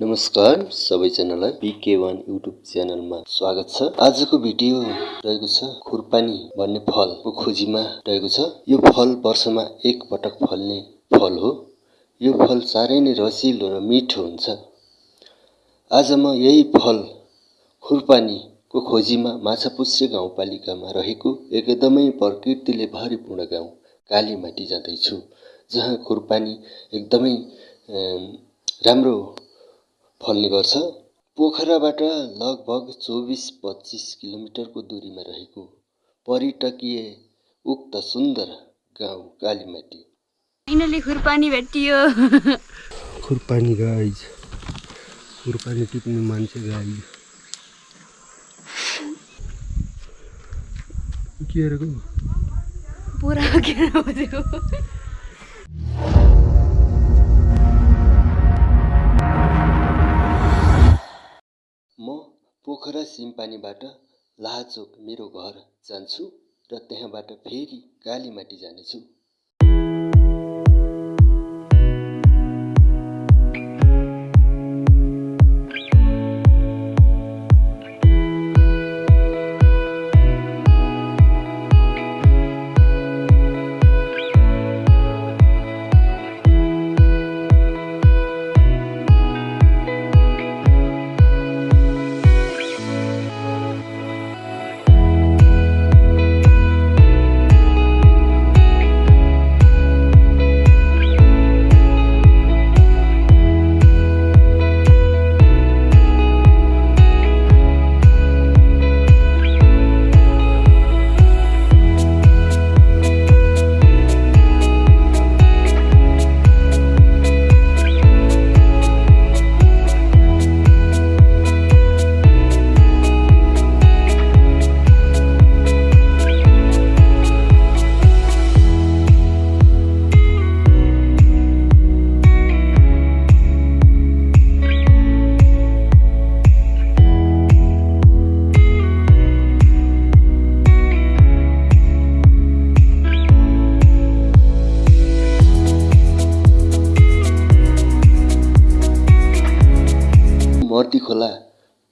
नमस्कार सबैजनालाई PK one YouTube च्यानलमा स्वागत छ। आजको भिडियो रहेको छ खुर्पानी भन्ने फलको खोजीमा रहेको छ। यो फल वर्षमा एक पटक फल्ने फल हो। यो फल साह्रै नै रसिलो र मिठो हुन्छ। आज म यही फल खुर्पानीको खोजीमा माछापुच्छ्रे गाउँपालिकामा रहेको एकदमै प्रकृतिले भरिपूर्ण गाउँ कालीमाटी जाँदैछु जहाँ खुर्पानी एकदमै राम्रो फल्ने गर्छ। पोखराबाट लगभग चौबिस पच्चिस किलोमिटरको दूरीमा रहेको पर्यटकीय उक्त सुन्दर गाउँ कालीमाटी। फाइनली खुरपानी भेटियो। खुरपानी गाइज खुरपानी टिप्ने मान्छे गाइज के अरे पुरा पोखरा सिमपानीबाट लाहाचोक मेरो घर जान्छु र त्यहाँबाट फेरि कालीमाटी जानेछु।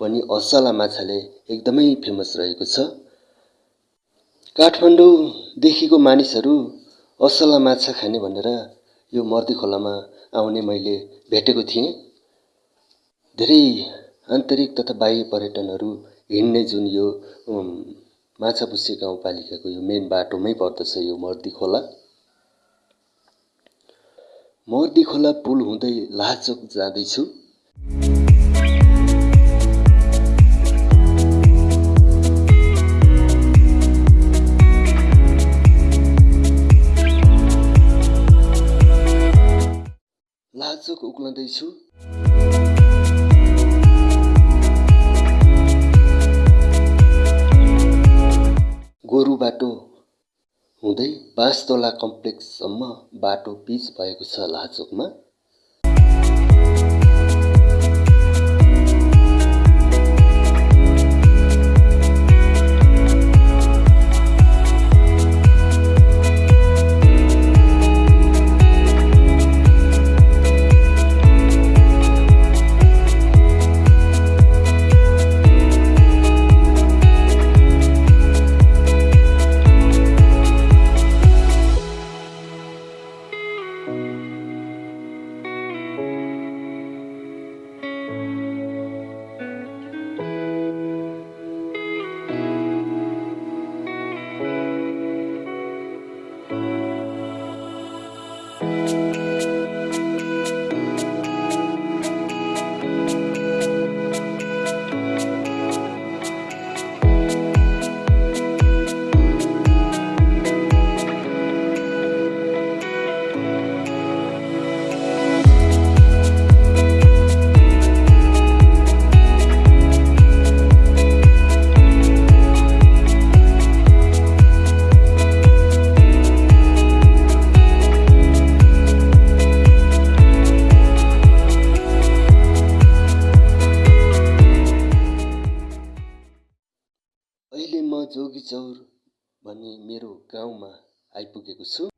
पनि असला माछाले एकदमै फेमस रहेको छ। काठमाडौँदेखिको मानिसहरू असला माछा खाने भनेर यो मर्दी खोलामा आउने मैले भेटेको थिएँ। धेरै आन्तरिक तथा बाह्य पर्यटनहरू हिँड्ने जुन यो माछापुच्छ्रे गाउँपालिकाको यो मेन बाटोमै पर्दछ यो मर्दी खोला। मर्दी खोला पुल हुँदै लाचोक जाँदैछु। लाचोक उक्लँदैछु। गोरु बाटो हुँदै बाँसतोला कम्प्लेक्ससम्म बाटो पिच भएको छ लाचोकमा। गाउँमा आइपुगेको छु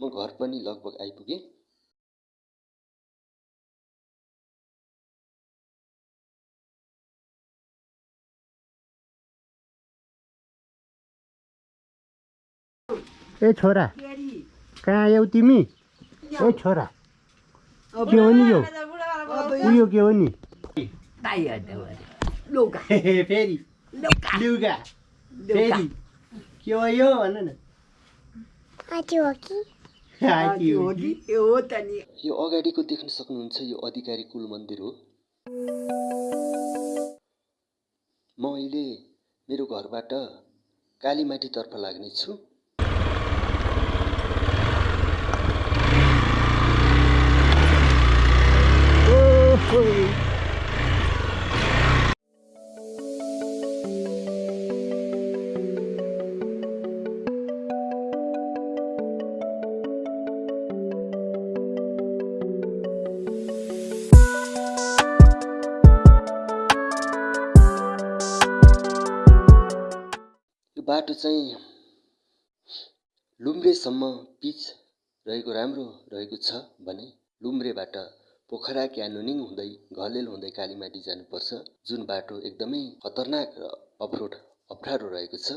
म घर पनि लगभग आइपुगेँ ए छोरा। कहाँ आयौ तिमी? ए छोरा। के हो नि यो? उयो के हो नि? फेरि। लुगा फेरि। के हो यो? भन न। हात्ती हो कि? यो अगाडिको देख्न सक्नुहुन्छ यो अधिकारी कुल मन्दिर हो। म अहिले मेरो घरबाट कालीमाटीतर्फ लाग्नेछु। बाटो चाहिँ लुम्रेसम्म पिच रहेको राम्रो रहेको छ भने लुम्रेबाट पोखरा क्यानोनिङ हुँदै घलेल हुँदै कालीमाटी जानुपर्छ जुन बाटो एकदमै खतरनाक र अफरोड अप्ठ्यारो रहेको छ।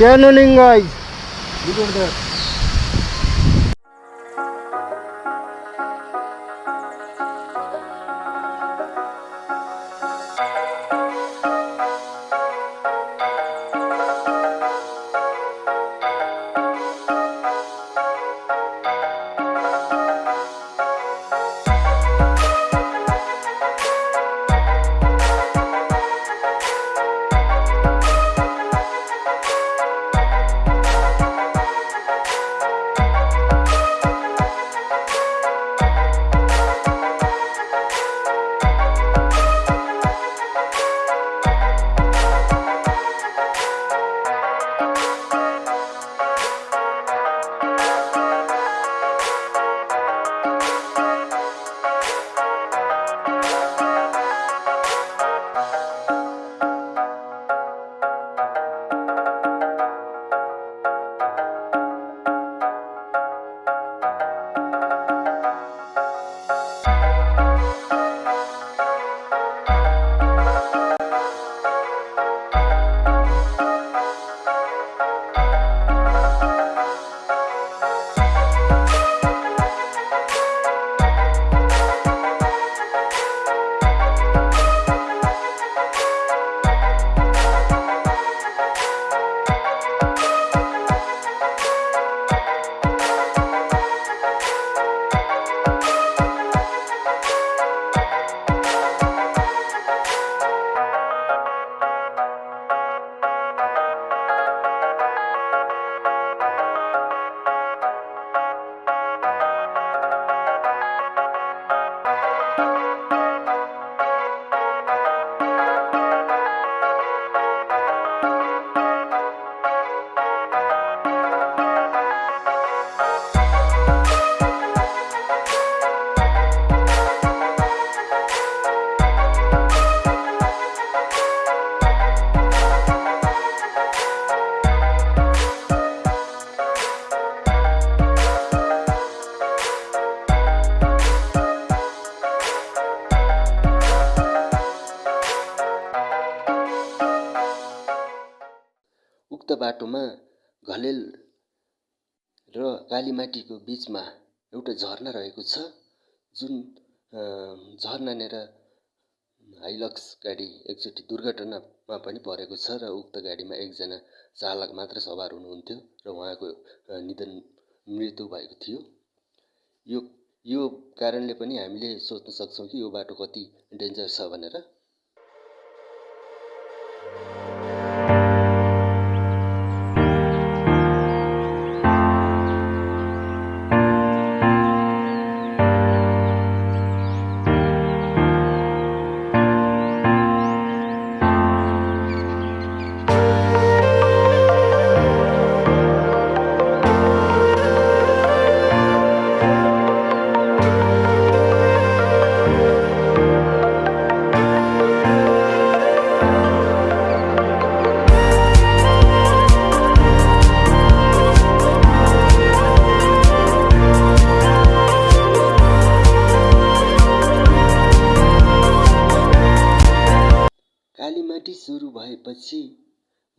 Cannoning guys. Look at that. र कालीमाटीको बिचमा एउटा झरना रहेको छ जुन झरनानेर हाइलक्स गाडी एकचोटि दुर्घटनामा पनि परेको छ र उक्त गाडीमा एकजना चालक मात्र सवार हुनुहुन्थ्यो र उहाँको निधन मृत्यु भएको थियो। यो यो कारणले पनि हामीले सोच्न सक्छौँ कि यो बाटो कति डेन्जर छ भनेर।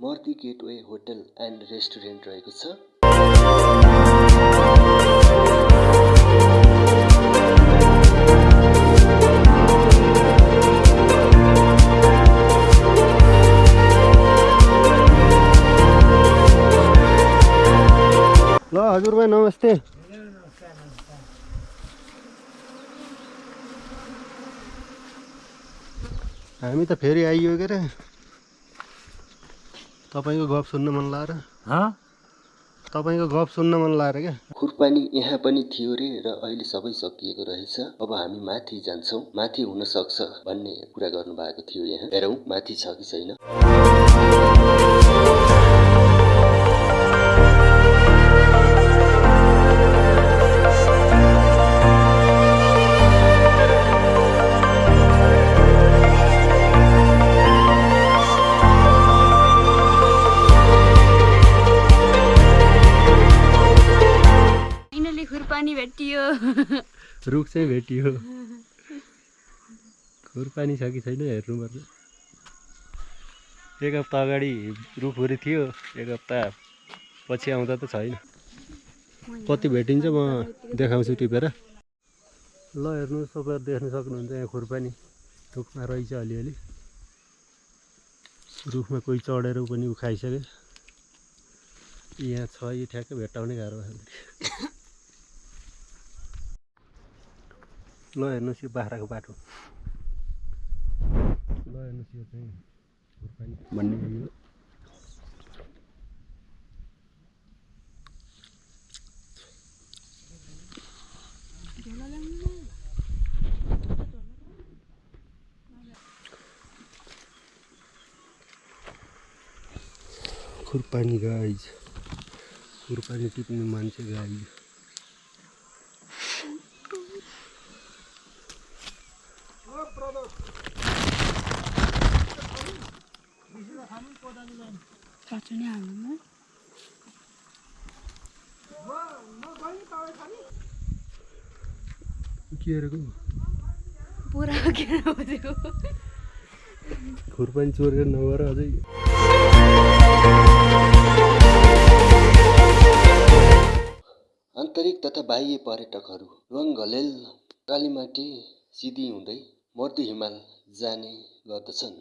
मर्ती गेटवे होटल एन्ड रेस्टुरेन्ट रहेको छ। ल हजुरबा नमस्ते। हामी त फेरि आइयो के अरे तपाईँको गफ सुन्न मन लाएर? तपाईँको गफ सुन्न मन लाएर क्या? खुरपानी यहाँ पनि थियो रे र अहिले सबै सकिएको रहेछ। अब हामी माथि जान्छौँ। माथि हुन सक्छ भन्ने कुरा गर्नुभएको थियो यहाँ। हेरौँ माथि छ कि छैन। रुख चाहिँ भेटियो। खुरपानी छ कि छैन हेर्नुपर्छ एक हप्ता अगाडि रुखहरू थियो एक हप्ता पछि आउँदा त छैन। कति भेटिन्छ म देखाउँछु टिपेर। ल हेर्नुहोस् तपाईँहरू देख्न सक्नुहुन्छ यहाँ खुरपानी। रुखमा रहेछ अलिअलि। रुखमा कोही चढेर पनि ऊ खाइसक्यो यहाँ छ यो ठ्याक्कै भेट्टाउने गाह्रो भयो। ल हेर्नुहोस् यो बाख्राको बाटो ल हेर्नुहोस् यो चाहिँ खुर्पानी भन्ने यो खुर्पानी गाइज खुर्पानी टिप्ने मान्छे गाइज नै हाल्नु पुरा खुर्पानी चोरेर नगएर अझै। आन्तरिक तथा बाह्य पर्यटकहरू रुवाङ घलेल कालीमाटी सिधी हुँदै मर्दी हिमाल जाने गर्दछन्।